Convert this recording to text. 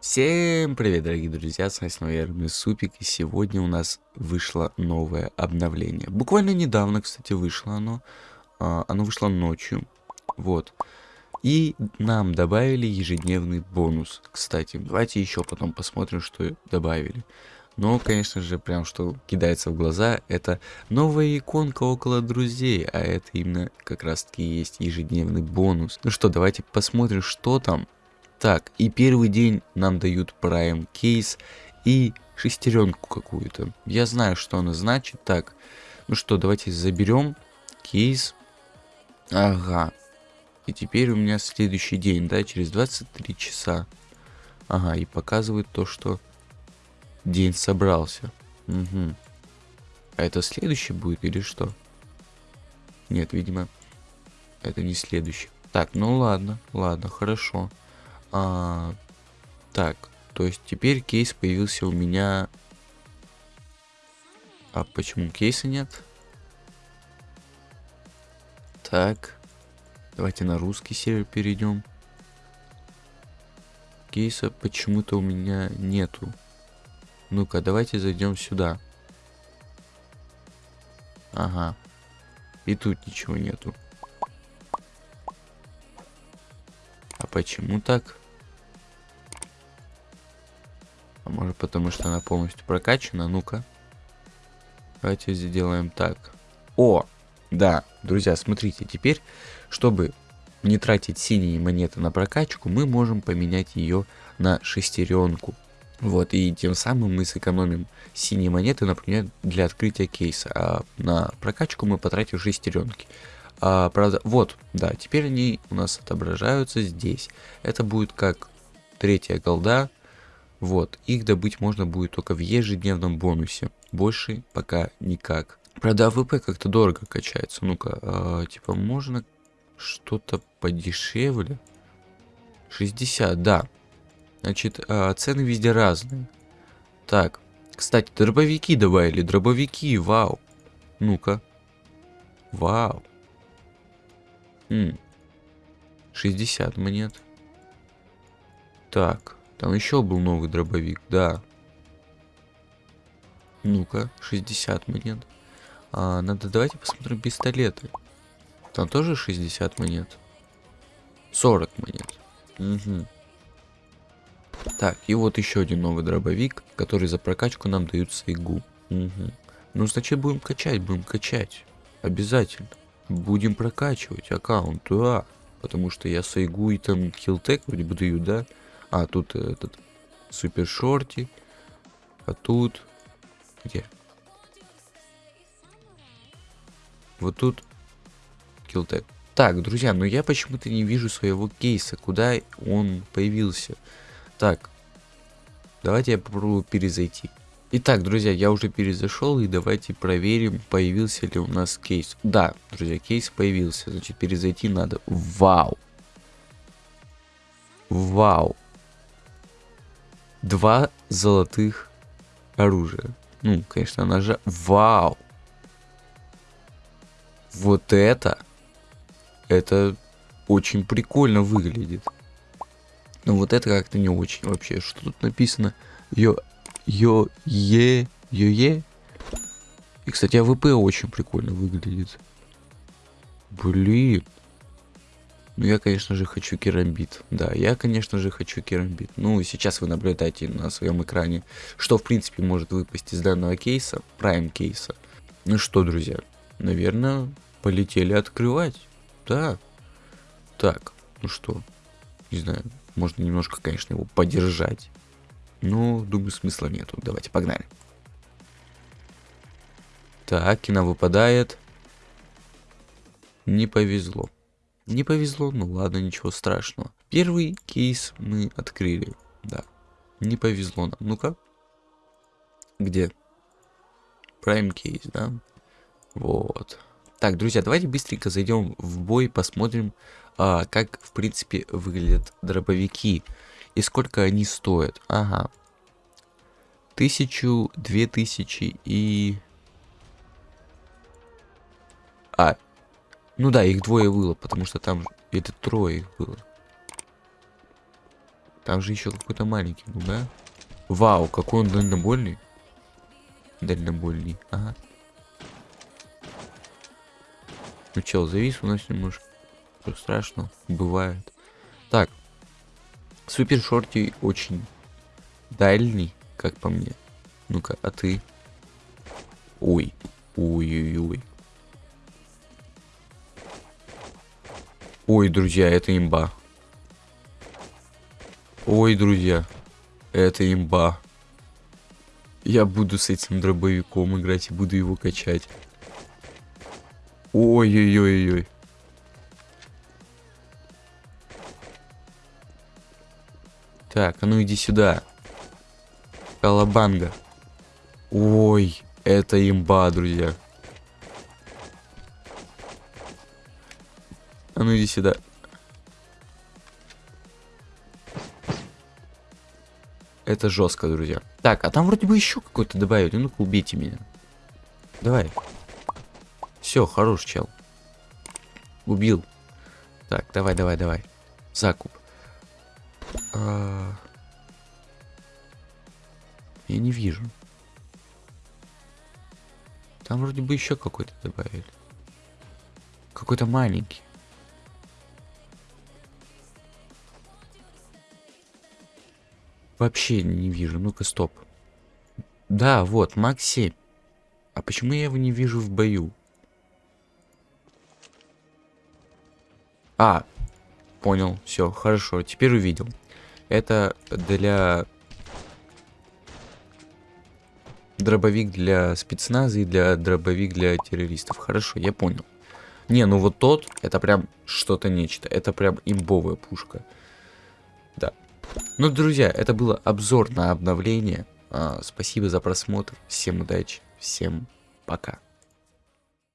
Всем привет, дорогие друзья, с вами снова я, Супик, и сегодня у нас вышло новое обновление. Буквально недавно, кстати, вышло оно. А, оно вышло ночью, вот. И нам добавили ежедневный бонус, кстати. Давайте еще потом посмотрим, что добавили. Но, конечно же, прям что кидается в глаза, это новая иконка около друзей, а это именно как раз таки есть ежедневный бонус. Ну что, давайте посмотрим, что там. Так, и первый день нам дают Prime кейс и шестеренку какую-то. Я знаю, что она значит. Так, ну что, давайте заберем кейс. Ага. И теперь у меня следующий день, да, через 23 часа. Ага, и показывает то, что день собрался. Угу. А это следующий будет или что? Нет, видимо, это не следующий. Так, ну ладно, ладно, хорошо. А, так, то есть теперь кейс появился у меня... А почему кейса нет? Так, давайте на русский сервер перейдем. Кейса почему-то у меня нету. Ну-ка, давайте зайдем сюда. Ага. И тут ничего нету. А почему так? А может потому что она полностью прокачана? Ну-ка. Давайте сделаем так. О! Да, друзья, смотрите, теперь, чтобы не тратить синие монеты на прокачку, мы можем поменять ее на шестеренку. Вот, и тем самым мы сэкономим синие монеты, например, для открытия кейса. А на прокачку мы потратим шестеренки. А, правда, вот, да, теперь они у нас отображаются здесь. Это будет как третья голда. Вот, их добыть можно будет только в ежедневном бонусе. Больше пока никак. Правда, AWP как-то дорого качается. Ну-ка, а, типа, можно что-то подешевле? 60, да. Значит, а, цены везде разные. Так, кстати, дробовики добавили. Дробовики, вау. Ну-ка. Вау. М 60 монет. Так, там еще был новый дробовик, да. Ну-ка, 60 монет. А, надо, давайте посмотрим пистолеты. Там тоже 60 монет. 40 монет. Угу. Так, и вот еще один новый дробовик, который за прокачку нам дают сайгу. Угу. Ну, значит, будем качать, будем качать. Обязательно. Будем прокачивать аккаунт, да. Потому что я сайгу и там килтек вроде бы дают, да? А, тут этот супер шорти. А тут... Где? Вот тут килтек. Так, друзья, но я почему-то не вижу своего кейса. Куда он появился? Так, давайте я попробую перезайти. Итак, друзья, я уже перезашел и давайте проверим, появился ли у нас кейс. Да, друзья, кейс появился, значит перезайти надо. Вау! Вау! Два золотых оружия. Ну, конечно, ножа. Вау! Вот это, это очень прикольно выглядит. Но вот это как-то не очень вообще. Что тут написано? Йо, йо, е, йо, е. И, кстати, АВП очень прикольно выглядит. Блин. Ну, я, конечно же, хочу керамбит. Да, я, конечно же, хочу керамбит. Ну, сейчас вы наблюдаете на своем экране, что, в принципе, может выпасть из данного кейса, прайм кейса. Ну что, друзья, наверное, полетели открывать. Да. Так, ну что, не знаю, можно немножко, конечно, его подержать. Но, думаю, смысла нету. Давайте, погнали. Так, кино выпадает. Не повезло. Не повезло, ну ладно, ничего страшного. Первый кейс мы открыли. Да, не повезло нам. Ну-ка. Где? Prime кейс, да? Вот. Так, друзья, давайте быстренько зайдем в бой, посмотрим, а, как, в принципе, выглядят дробовики и сколько они стоят. Ага. Тысячу, две тысячи и... А, ну да, их двое было, потому что там... Это трое их было. Там же еще какой-то маленький был, да? Вау, какой он дальнобольный. Дальнобольный, ага. Ну чел, завис у нас немножко. Что страшно, бывает. Так. Супер шорти очень дальний, как по мне. Ну-ка, а ты? Ой. Ой-ой-ой. Ой, друзья, это имба. Ой, друзья, это имба. Я буду с этим дробовиком играть и буду его качать. Ой-ой-ой-ой. Так, а ну иди сюда. Колобанга. Ой, это имба, друзья. А ну иди сюда. Это жестко, друзья. Так, а там вроде бы еще какой-то добавили. Ну-ка, убейте меня. Давай. Все, хорош, чел. Убил. Так, давай, давай, давай. Закуп. А... Я не вижу. Там вроде бы еще какой-то добавили. Какой-то маленький. Вообще не вижу. Ну-ка, стоп. Да, вот, Макс 7. А почему я его не вижу в бою? А, понял, все, хорошо, теперь увидел. Это для... Дробовик для спецназа и для дробовик для террористов. Хорошо, я понял. Не, ну вот тот, это прям что-то нечто. Это прям имбовая пушка. Да. Ну, друзья, это был обзор на обновление. А, спасибо за просмотр. Всем удачи. Всем пока.